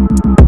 you